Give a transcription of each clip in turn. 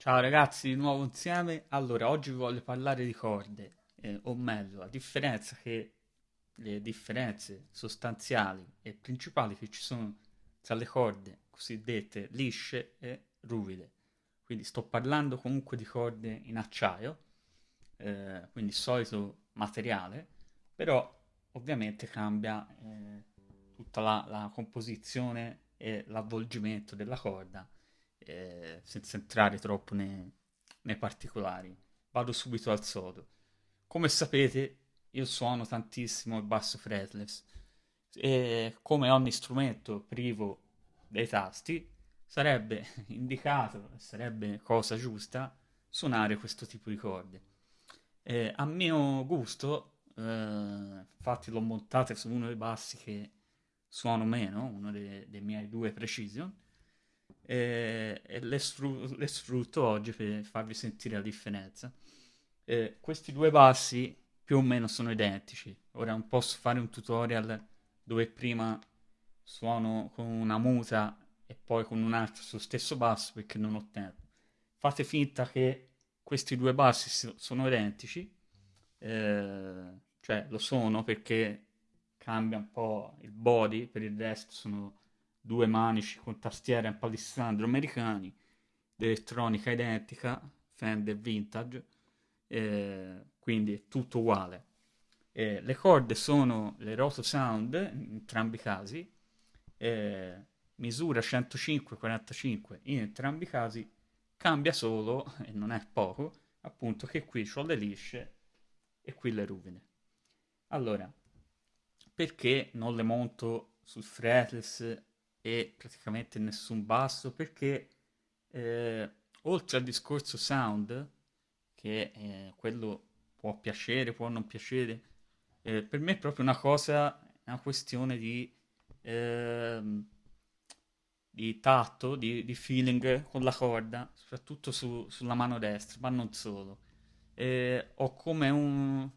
Ciao ragazzi, di nuovo insieme. Allora, oggi vi voglio parlare di corde, eh, o meglio, la differenza che, le differenze sostanziali e principali che ci sono tra le corde cosiddette lisce e ruvide. Quindi sto parlando comunque di corde in acciaio, eh, quindi solito materiale, però ovviamente cambia eh, tutta la, la composizione e l'avvolgimento della corda eh, senza entrare troppo nei, nei particolari. Vado subito al sodo. Come sapete, io suono tantissimo il basso fretless e come ogni strumento privo dei tasti sarebbe indicato, sarebbe cosa giusta suonare questo tipo di corde. Eh, a mio gusto, eh, infatti l'ho montata su uno dei bassi che suono meno, uno dei, dei miei due Precision, e, e le, sfru- le, sfrutto oggi per farvi sentire la differenza. E questi due bassi più o meno sono identici. Ora non posso fare un tutorial dove prima suono con una muta e poi con un altro sullo stesso basso perché non ho tempo. Fate finta che questi due bassi sono identici, eh, cioè lo sono perché cambia un po' il body, per il resto sono due manici con tastiera e palissandro americani, l'elettronica identica, Fender Vintage, eh, quindi tutto uguale. Eh, le corde sono le Roto Sound in entrambi i casi, eh, misura 105-45 in entrambi i casi, cambia solo, e non è poco, appunto che qui ho le lisce e qui le ruvide. Allora, perché non le monto sul fretless e praticamente nessun basso perché eh, oltre al discorso sound che eh, quello può piacere può non piacere eh, per me è proprio una cosa una questione di ehm, di tatto di, di, feeling con la corda soprattutto su, sulla mano destra ma non solo. Ho come un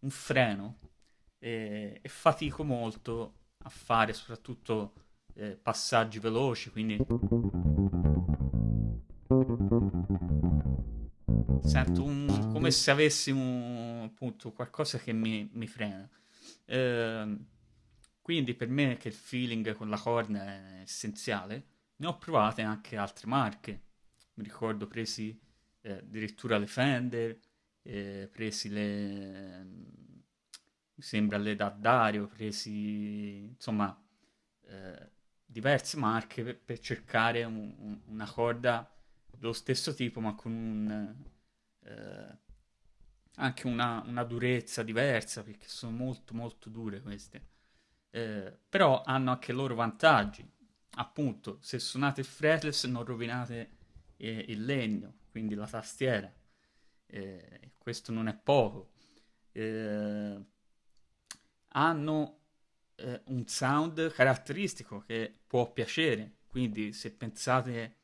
un freno e fatico molto a fare soprattutto eh, passaggi veloci, quindi sento un, come se avessi un, appunto qualcosa che mi, mi frena. Eh, quindi per me che il feeling con la corna è essenziale, ne ho provate anche altre marche. Mi ricordo presi eh, addirittura le Fender, eh, presi le sembra le da Dario, presi insomma eh, diverse marche per, per cercare un, un, una corda dello stesso tipo ma con un, eh, anche una, una, durezza diversa perché sono molto molto dure queste. Eh, però hanno anche loro vantaggi. Appunto se suonate fretless non rovinate eh, il legno quindi la tastiera. Eh, questo non è poco. Eh, hanno eh, un sound caratteristico che può piacere, quindi se pensate,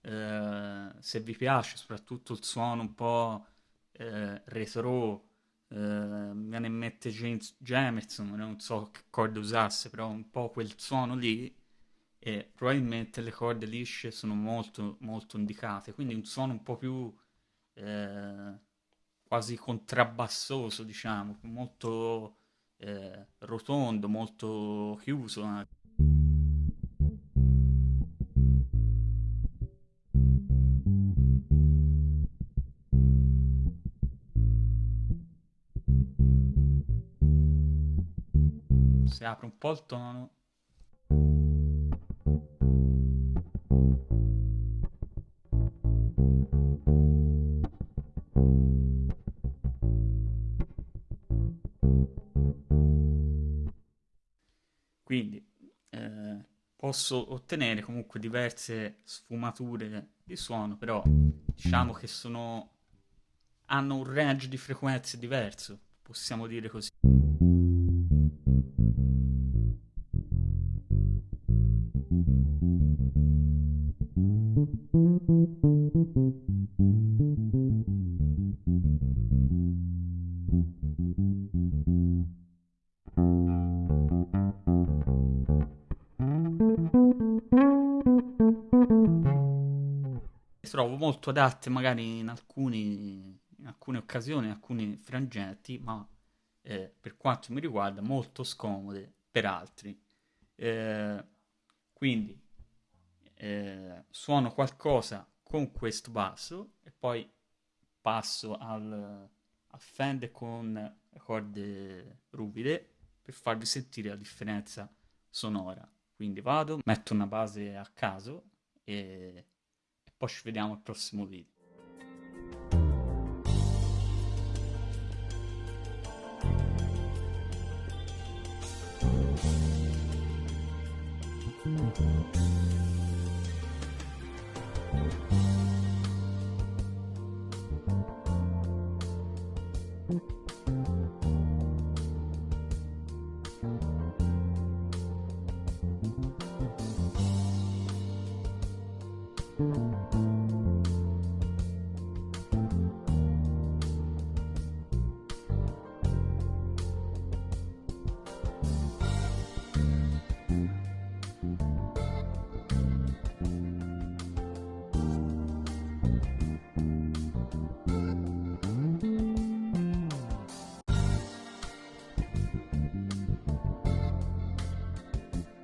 eh, se vi piace soprattutto il suono un po' eh, retro, eh, mi viene in mente James Jamerson, non so che corde usasse, però un po' quel suono lì, e probabilmente le corde lisce sono molto molto indicate, quindi un suono un po' più eh, quasi contrabbassoso, diciamo, molto eh, rotondo, molto chiuso. Eh. Si apre un po' il tono. Quindi eh, posso ottenere comunque diverse sfumature di suono, però diciamo che sono, hanno un range di frequenze diverso, possiamo dire così. Trovo molto adatte magari in, alcuni, in alcune occasioni, in alcuni frangenti, ma eh, per quanto mi riguarda molto scomode per altri. Eh, quindi eh, suono qualcosa con questo basso e poi passo al, al Fender con corde ruvide per farvi sentire la differenza sonora. Quindi vado, metto una base a caso e poi ci vediamo al prossimo video. Thank you.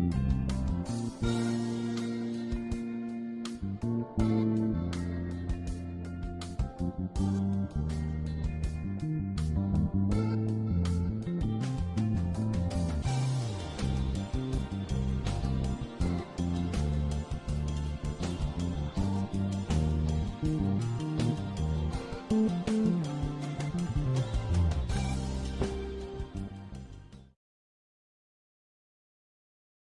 Mm-hmm.